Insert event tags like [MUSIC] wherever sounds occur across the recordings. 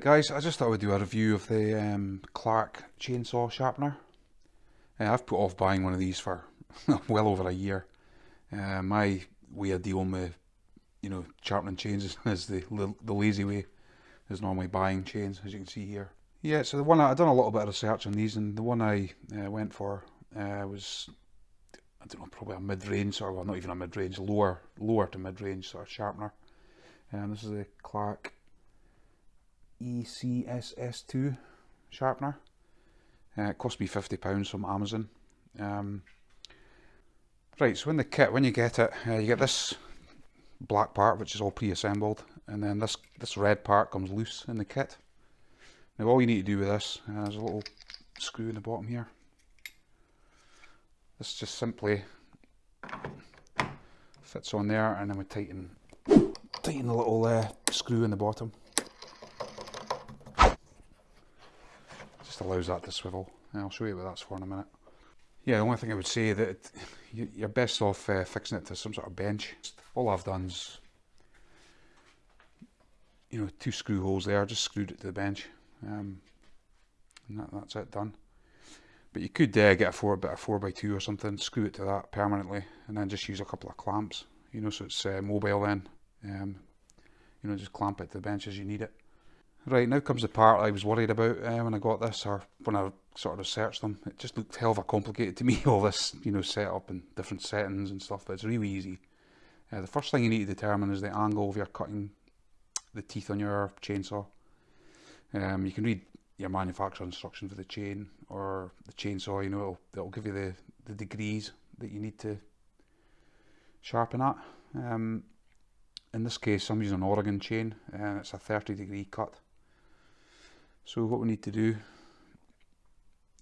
Alright guys, I just thought I would do a review of the um, Clarke chainsaw sharpener. Uh, I've put off buying one of these for [LAUGHS] well over a year. Uh, my way of dealing with, you know, sharpening chains is, [LAUGHS] is the, the lazy way, is normally buying chains, as you can see here. Yeah, so the one I've done a little bit of research on these, and the one I uh, went for uh, was, I don't know, probably a mid-range, or well, not even a mid-range, lower, lower to mid-range sort of sharpener. And um, this is the Clarke ECSS2 sharpener. Uh, it cost me £50 from Amazon. Um, right, so in the kit, when you get it, uh, you get this black part, which is all pre-assembled, and then this, this red part comes loose in the kit. Now all you need to do with this, uh, there's a little screw in the bottom here. This just simply fits on there and then we tighten, tighten the little uh, screw in the bottom. Allows that to swivel. And I'll show you what that's for in a minute. Yeah, the only thing I would say that you're best off uh, fixing it to some sort of bench. All I've done's, you know, two screw holes there, just screwed it to the bench. Um, and that, that's it done. But you could uh, get a four bit of 4x2 or something, screw it to that permanently, and then just use a couple of clamps, you know, so it's uh, mobile then. Um, you know, just clamp it to the bench as you need it. Right, now comes the part I was worried about uh, when I got this, or when I sort of researched them. It just looked hell of a complicated to me, [LAUGHS] all this, you know, setup and different settings and stuff, but it's really easy. Uh, the first thing you need to determine is the angle of your cutting the teeth on your chainsaw. Um, you can read your manufacturer instruction for the chain or the chainsaw, you know, it'll, it'll give you the, the degrees that you need to sharpen at. Um, in this case I'm using an Oregon chain and it's a 30 degree cut. So what we need to do,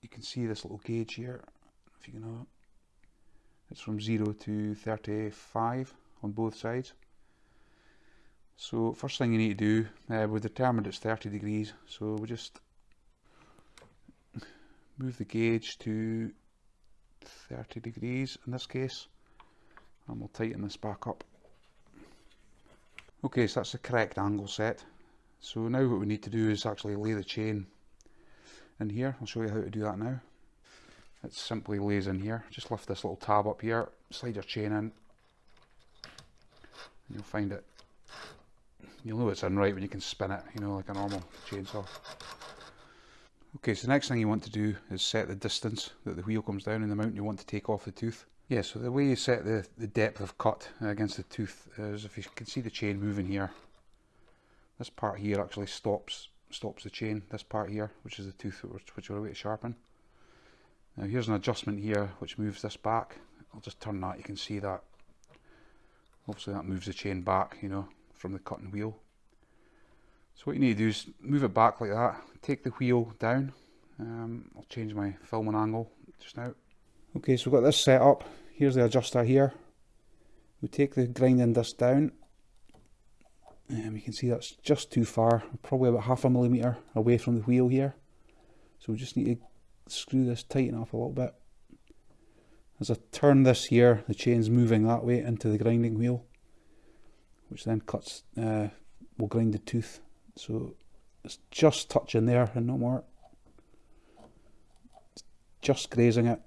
you can see this little gauge here, if you can know It's from 0 to 35 on both sides. So first thing you need to do, uh, we've determined it's 30 degrees, so we just move the gauge to 30 degrees in this case, and we'll tighten this back up. Okay, so that's the correct angle set. So now what we need to do is actually lay the chain in here. I'll show you how to do that now. It simply lays in here. Just lift this little tab up here, slide your chain in, and you'll find it. You'll know it's in right when you can spin it, you know, like a normal chainsaw. Okay, so the next thing you want to do is set the distance that the wheel comes down and the amount you want to take off the tooth. Yeah, so the way you set the, the depth of cut against the tooth is if you can see the chain moving here, this part here actually stops stops the chain, this part here, which is the tooth which, we're going to sharpen. Now here's an adjustment here which moves this back. I'll just turn that, you can see that. Obviously that moves the chain back, you know, from the cutting wheel. So what you need to do is move it back like that, take the wheel down. Um, I'll change my filming angle just now. Okay, so we've got this set up. Here's the adjuster here. We take the grinding disc down and you can see that's just too far, probably about half a millimetre away from the wheel here. So we just need to screw this, tighten up a little bit. As I turn this here, the chain's moving that way into the grinding wheel, which then cuts, uh, will grind the tooth. So it's just touching there and no more. It's just grazing it.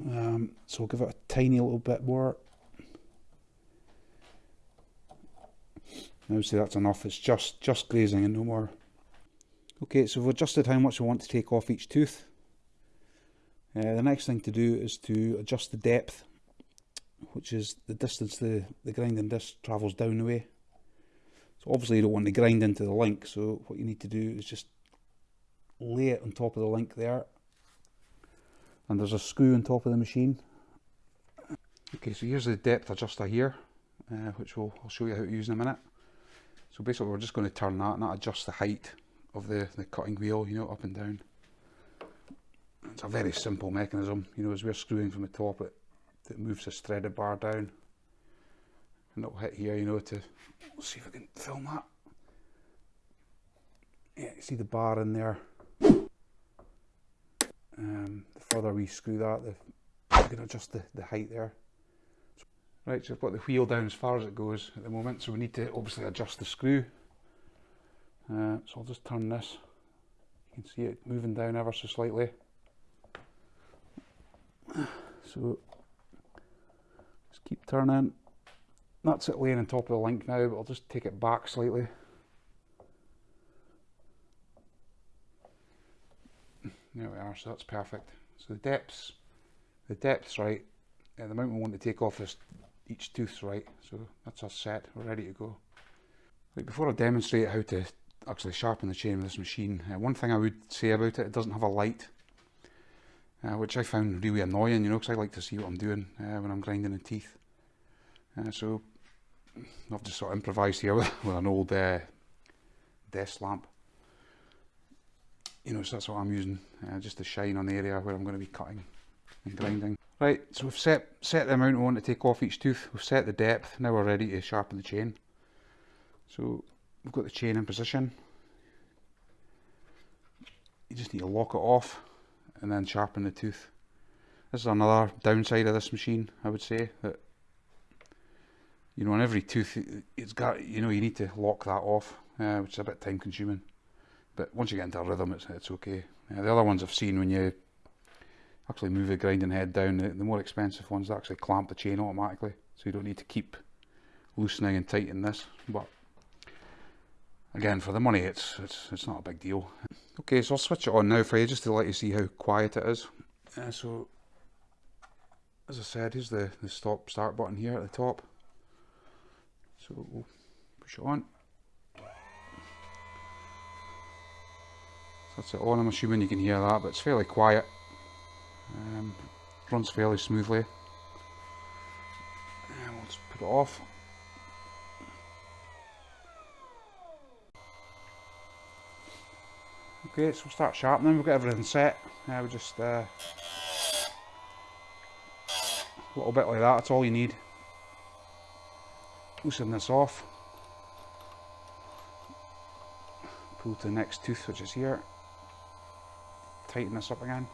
Um, so we'll give it a tiny little bit more See that's enough, it's just, just grazing and no more. Okay, so we've adjusted how much we want to take off each tooth. Uh, the next thing to do is to adjust the depth, which is the distance the, the grinding disc travels down the way. So obviously you don't want to grind into the link, so what you need to do is just lay it on top of the link there. And there's a screw on top of the machine. Okay, so here's the depth adjuster here, uh, which we'll, I'll show you how to use in a minute. So basically we're just going to turn that and that adjusts the height of the, the cutting wheel, you know, up and down. It's a very simple mechanism, you know, as we're screwing from the top it, it moves this threaded bar down. And it'll hit here, you know, to, let's see if I can film that. Yeah, you see the bar in there. Um, the further we screw that, the, we can adjust the, the height there. Right, so I've got the wheel down as far as it goes at the moment, so we need to obviously adjust the screw. Uh, so I'll just turn this. You can see it moving down ever so slightly. So just keep turning. That's it laying on top of the link now, but I'll just take it back slightly. There we are, so that's perfect. So the depths, the depth's right, at the amount we want to take off this each tooth's right, so that's us set, we're ready to go. Right, before I demonstrate how to actually sharpen the chain with this machine, uh, one thing I would say about it, it doesn't have a light, uh, which I found really annoying, you know, because I like to see what I'm doing uh, when I'm grinding the teeth. Uh, so I've just sort of improvised here [LAUGHS] with, with an old uh, desk lamp. You know, so that's what I'm using, uh, just to shine on the area where I'm going to be cutting and grinding. Right, so we've set, set the amount we want to take off each tooth, we've set the depth, now we're ready to sharpen the chain. So we've got the chain in position. You just need to lock it off and then sharpen the tooth. This is another downside of this machine, I would say, that you know, on every tooth, it's got, you know, you need to lock that off, uh, which is a bit time consuming. But once you get into a rhythm, it's, it's okay. Uh, the other ones I've seen when you actually move the grinding head down, the, the more expensive ones actually clamp the chain automatically, so you don't need to keep loosening and tightening this. But again, for the money, it's, it's, it's not a big deal. Okay, so I'll switch it on now for you, just to let you see how quiet it is. Uh, so, as I said, here's the, the stop start button here at the top. So we'll push it on. So that's it on, I'm assuming you can hear that, but it's fairly quiet. Um, runs fairly smoothly. And we'll just put it off. Okay, so we'll start sharpening, we've got everything set. Now we just uh, a little bit like that, that's all you need loosen this off pull to the next tooth which is here tighten this up again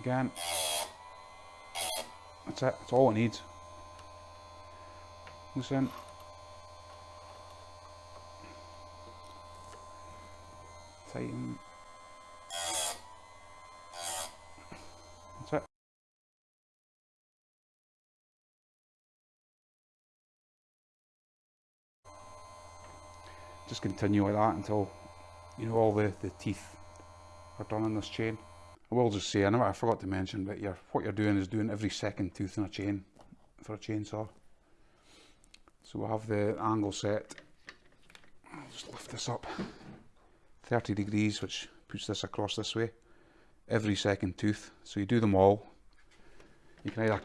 again. That's it. That's all it needs. Loosen tighten. Just continue like that until you know all the, the teeth are done on this chain. Will just say, I know I forgot to mention, but you're, what you're doing is doing every second tooth in a chain for a chainsaw. So we'll have the angle set. I'll just lift this up 30 degrees, which puts this across this way. Every second tooth. So you do them all. You can either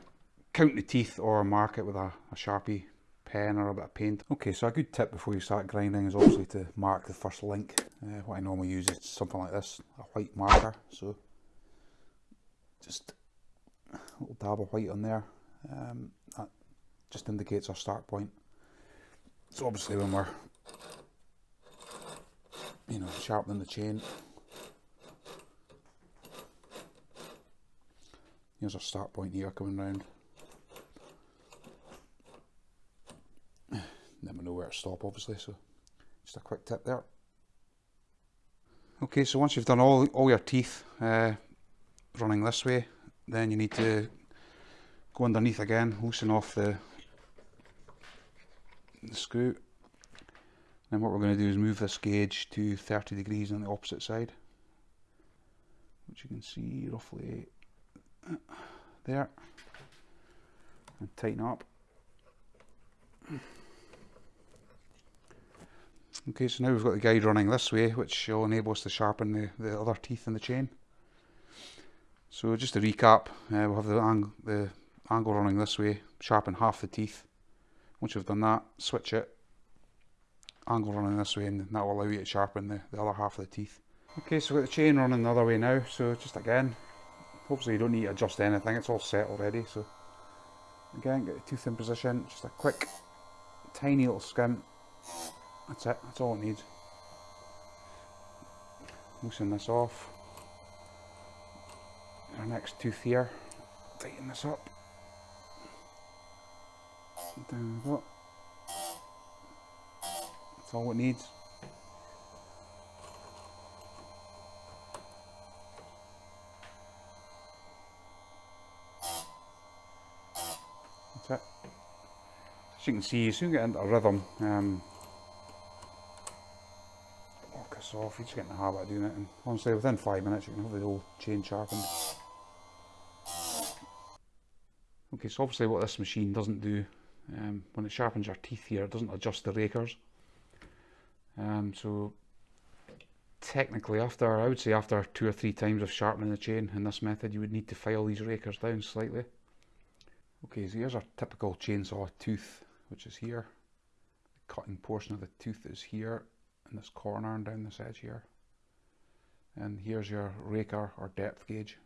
count the teeth or mark it with a, a sharpie pen or a bit of paint. Okay, so a good tip before you start grinding is obviously to mark the first link. Uh, what I normally use is something like this, a white marker. So just a little dab of white on there. Um, that just indicates our start point. So obviously when we're, you know, sharpening the chain, here's our start point here coming round. [SIGHS] never know where to stop obviously so just a quick tip there okay so once you've done all all your teeth uh, running this way then you need to go underneath again loosen off the, the screw then what we're going to do is move this gauge to 30 degrees on the opposite side which you can see roughly uh, there. And tighten up. Okay, so now we've got the guide running this way, which will enable us to sharpen the, the other teeth in the chain. So just to recap, uh, we'll have the, ang the angle running this way, sharpen half the teeth. Once you've done that, switch it, angle running this way, and that will allow you to sharpen the, the other half of the teeth. Okay, so we've got the chain running the other way now, so just again, hopefully you don't need to adjust anything, it's all set already, so again, get the tooth in position, just a quick, tiny little skim, that's it, that's all it needs. Loosen this off. Our next tooth here, tighten this up. Down we go. That's all it needs. That's it. As you can see, you soon get into a rhythm. Um, off, you just get in the habit of doing it. And honestly, within five minutes, you can have the whole chain sharpened. Okay, so obviously what this machine doesn't do, um, when it sharpens your teeth here, it doesn't adjust the rakers. Um, so technically after, I would say after two or three times of sharpening the chain in this method, you would need to file these rakers down slightly. Okay, so here's our typical chainsaw tooth, which is here. The cutting portion of the tooth is here in this corner and down this edge here. And here's your raker or depth gauge.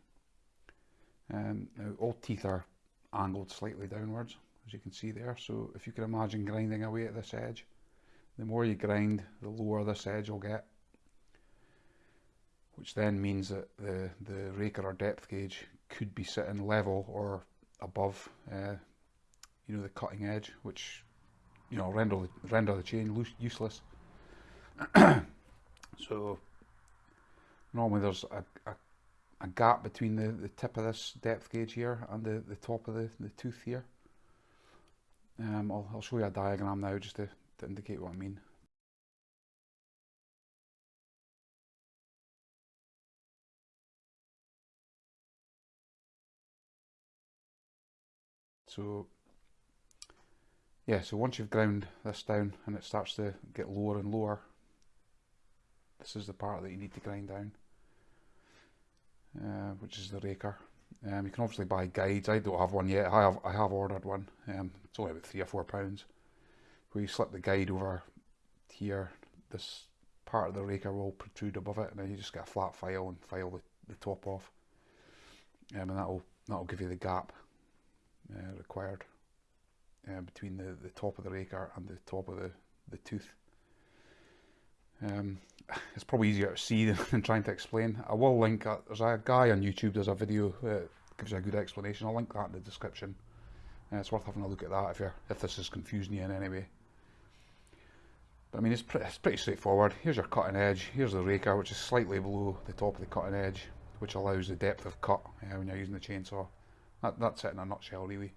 Um, now all teeth are angled slightly downwards as you can see there. So if you can imagine grinding away at this edge the more you grind the lower this edge will get which then means that the the raker or depth gauge could be sitting level or above uh, you know the cutting edge which you know render the, render the chain loose, useless. [CLEARS THROAT] So normally there's a, a a gap between the, the tip of this depth gauge here and the, the top of the, the tooth here. Um, I'll, I'll show you a diagram now just to, to indicate what I mean. So yeah, so once you've ground this down and it starts to get lower and lower, this is the part that you need to grind down uh, which is the raker. Um, you can obviously buy guides. I don't have one yet. I have I have ordered one. Um, it's only about three or four pounds. Where you slip the guide over here, this part of the raker will protrude above it, and then you just get a flat file and file the, the top off. Um, and that'll that'll give you the gap uh, required uh, between the, the top of the raker and the top of the, the tooth. Um, [SIGHS] it's probably easier to see [LAUGHS] than, trying to explain. I will link, uh, there's a guy on YouTube, there's a video that gives you a good explanation. I'll link that in the description. Uh, it's worth having a look at that if you're if this is confusing you in any way. But I mean, it's, pretty, it's pretty straightforward. Here's your cutting edge, here's the raker, which is slightly below the top of the cutting edge, which allows the depth of cut uh, when you're using the chainsaw. That, that's it in a nutshell, really.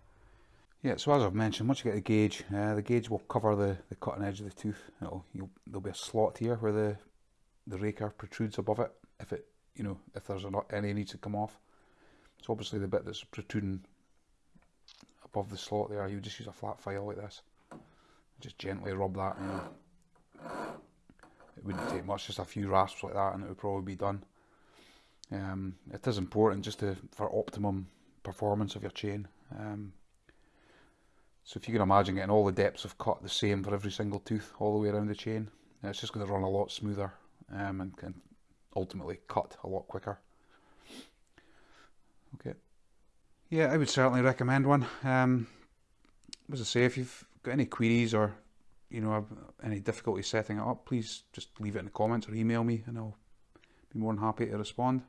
Yeah, so as I've mentioned, once you get the gauge, uh, the gauge will cover the, the cutting edge of the tooth. It'll, there'll be a slot here where the the raker protrudes above it. If it, you know, if there's not any needs to come off. So obviously the bit that's protruding above the slot there, you just use a flat file like this. Just gently rub that. It wouldn't take much, just a few rasps like that, and it would probably be done. Um, it is important just to for optimum performance of your chain. Um, so if you can imagine getting all the depths of cut the same for every single tooth all the way around the chain, it's just going to run a lot smoother um, and can ultimately cut a lot quicker. Okay. Yeah, I would certainly recommend one. Um, as I say, if you've got any queries or you know any difficulty setting it up, please just leave it in the comments or email me, and I'll be more than happy to respond.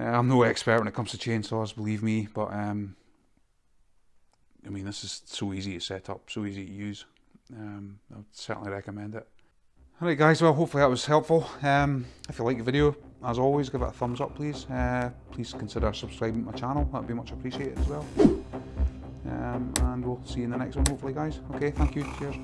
Uh, I'm no expert when it comes to chainsaws, believe me, but um, I mean, this is so easy to set up, so easy to use. Um, I would certainly recommend it. Alright guys, well hopefully that was helpful. Um, if you like the video, as always, give it a thumbs up please. Uh, please consider subscribing to my channel, that would be much appreciated as well. Um, and we'll see you in the next one hopefully guys. Okay, thank you, cheers.